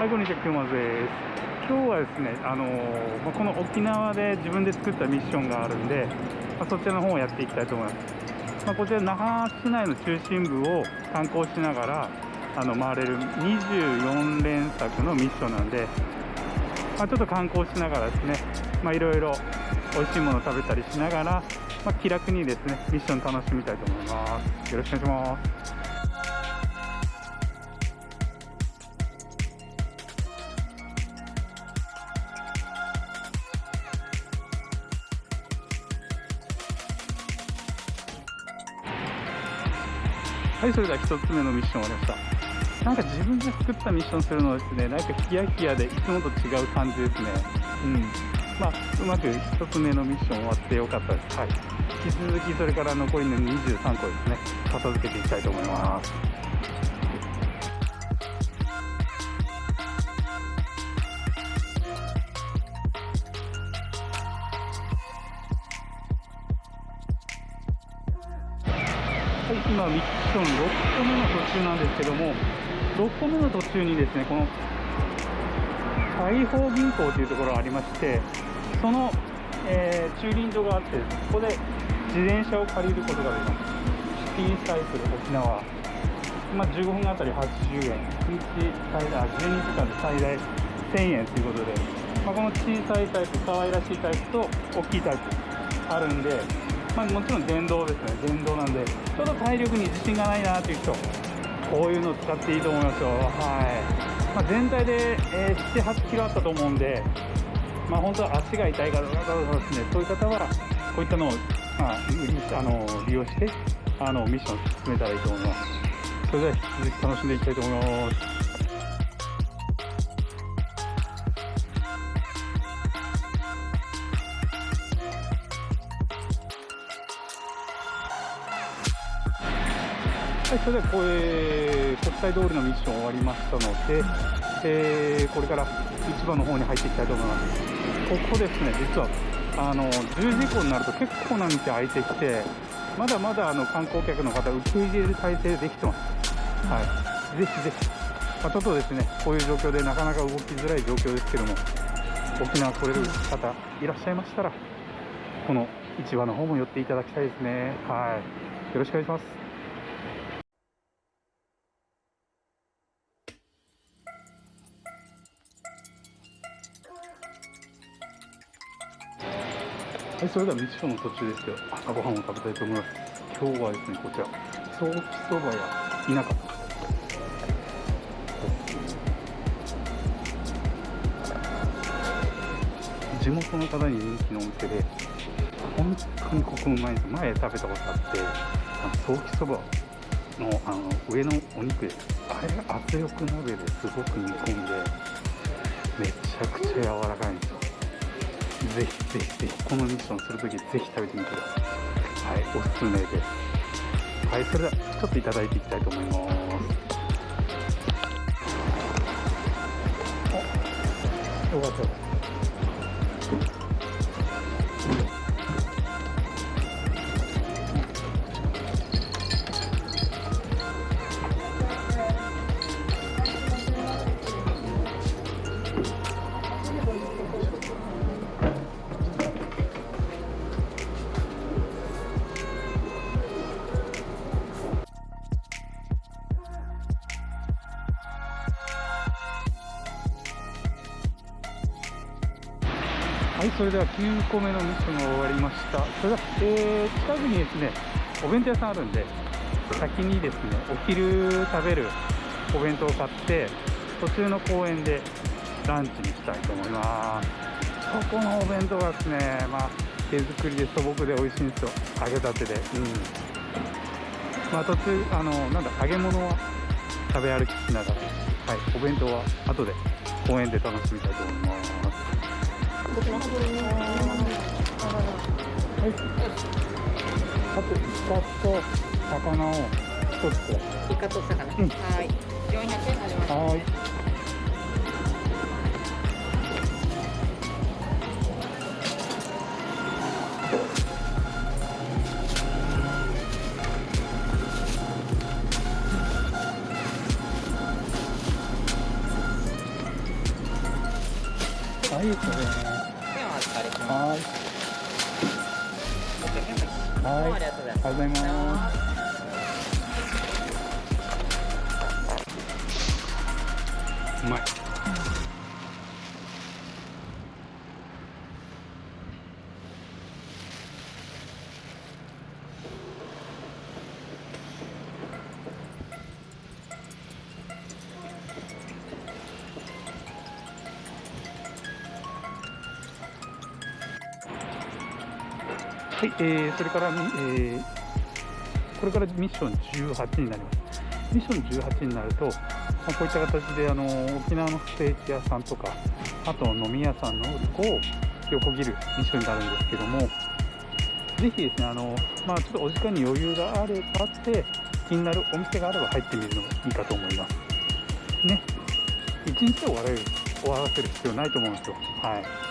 はい、こんにちは、くまです。今日はですね、あのまこの沖縄で自分で作ったミッションがあるんで、まそちらの方をやっていきたいと思います。ま、こちら那覇市内の中心部を観光しながらあの回れる24連作のミッションなんで、まあ、ちょっと観光しながらですね、まあ、いろいろ美味しいものを食べたりしながら、まあ、気楽にですねミッション楽しみたいと思いますよろしくお願いしますはい、それでは1つ目のミッション終わりました。なんか自分で作ったミッションするのはですね、なんかヒヤヒヤでいつもと違う感じですね。うん。まあ、うまく1つ目のミッション終わってよかったです。はい。引き続きそれから残りの23個ですね、片付けていきたいと思います。はい、今ミッション6個目の途中なんですけども、6個目の途中にですね、この大宝銀行というところがありまして、その、えー駐輪場があって、そこで自転車を借りることができます。シティサイクル沖縄。まあ、15分あたり80円。1日最大、12時間で最大1000円ということで、まあ、この小さいタイプ、可愛らしいタイプと大きいタイプあるんで、まあ、もちろん電動ですね、電動なんで、ちょっと体力に自信がないなという人、こういうのを使っていいと思いますよ。はい。まあ、全体で、えー7、8キロあったと思うんで、まあ、本当は足が痛いからですね、そういう方は、こういったのを、まあ、あの利用して、あの、ミッションを進めたらいいと思います。それでは引き続き楽しんでいきたいと思います。それではこれ、国際通りのミッション終わりましたので、えーこれから市場の方に入っていきたいと思います。ここですね、実は、あの、10時以降になると結構な道空いてきて、まだまだあの観光客の方、受け入れる体制できてます。はい。ぜひぜひ。まあ、ちょっとですね、こういう状況でなかなか動きづらい状況ですけども、沖縄来れる方いらっしゃいましたら、この市場の方も寄っていただきたいですね。はい。よろしくお願いします。はい、それではミッションの途中ですけど、朝ごはんを食べたいと思います。今日はですね、こちら、ソーキそばや田舎。地元の方に人気のお店で、本当にここうまいんです。前食べたことあって、あのソーキそばのあの上のお肉です。あれが圧力鍋ですごく煮込んで、めちゃくちゃ柔らかいんですよ。ぜひぜひぜひ、このミッションするときぜひ食べてみてください。はい、おすすめです。はい、それではちょっといただいていきたいと思います。お、よかったそれでは9個目のミッションが終わりました。それでは、えー、近くにですね、お弁当屋さんあるんで、先にですね、お昼食べるお弁当を買って、途中の公園でランチにしたいと思います。そこのお弁当がですね、まあ、手作りで素朴で美味しいんですよ。揚げたてで。うん。まあ、途中、あの、なんだ、揚げ物は食べ歩きしながら、はい、お弁当は後で公園で楽しみたいと思います。はい。あと、イカと魚を一つ。イカと魚。うんはい。400円になります。はーい。はい、あいいでねありがとうございます。うまいはい、えー、それから、えー、これからミッション18になります。ミッション18になると、まあ、こういった形であの沖縄のステーキ屋さんとか、あと飲み屋さんのこを横切るミッションになるんですけども、ぜひですね、あのまあ、ちょっとお時間に余裕があればあって、気になるお店があれば入ってみるのもいいかと思います。ね、一日で終われる終わらせる必要ないと思うんですよ。はい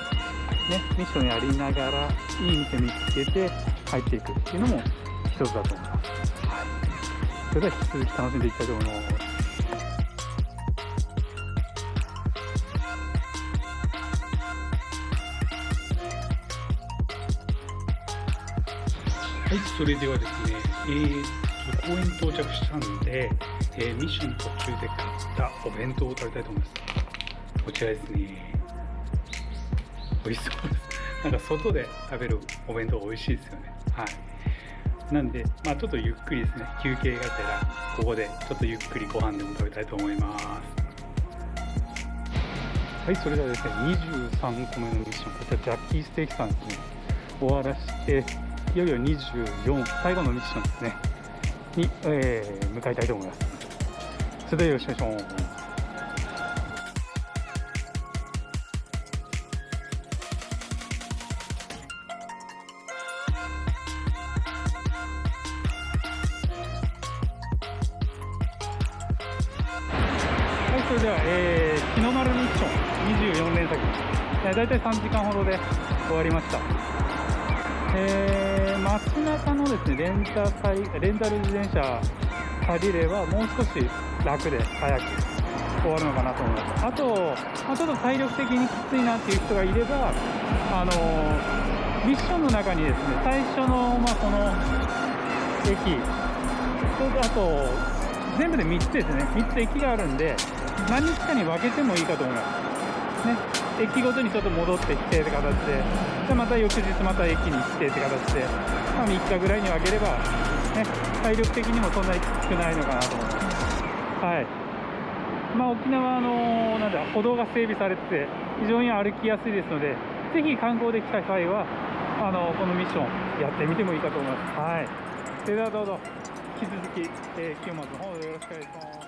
ね、ミッションやりながらいい店見つけて入っていくっていうのも一つだと思います。はい、それでは引き続き楽しんでいきたいと思います。はい、それではですね、えー、と公園到着したんで、えーミッション途中で買ったお弁当を食べたいと思います。こちらですね。美味しそうです。なんか外で食べるお弁当美味しいですよね。はい。なんで、まあちょっとゆっくりですね、休憩がてら、ここでちょっとゆっくりご飯でも食べたいと思います。はい、それではですね、23個目のミッション、こちらジャッキーステーキさんですね、終わらして、いよいよ24、最後のミッションですね、に、えー向かいたいと思います。それではよろしくお願いします。それでは、えー、日の丸ミッション24連作、えー、大体3時間ほどで終わりました。えー、街中のですね、レンタサイレンタル自転車借りれば、もう少し楽で早く終わるのかなと思います。あと、まあ、ちょっと体力的にきついなっていう人がいれば、あのーミッションの中にですね、最初の、まあ、この駅、とあと、全部で3つですね、3つ駅があるんで、何日かに分けてもいいかと思います。ね、駅ごとにちょっと戻ってきてって形で、でまた翌日また駅に行ってって形で、まあ、3日ぐらいに分ければ、ね、体力的にもそんなにきつくないのかなと思います。はい。まあ、沖縄のなんだ歩道が整備されてて、非常に歩きやすいですので、ぜひ観光で来た際は、あのこのミッションやってみてもいいかと思います。はい。それではどうぞ、引き続き、えー、清松の方よろしくお願いします。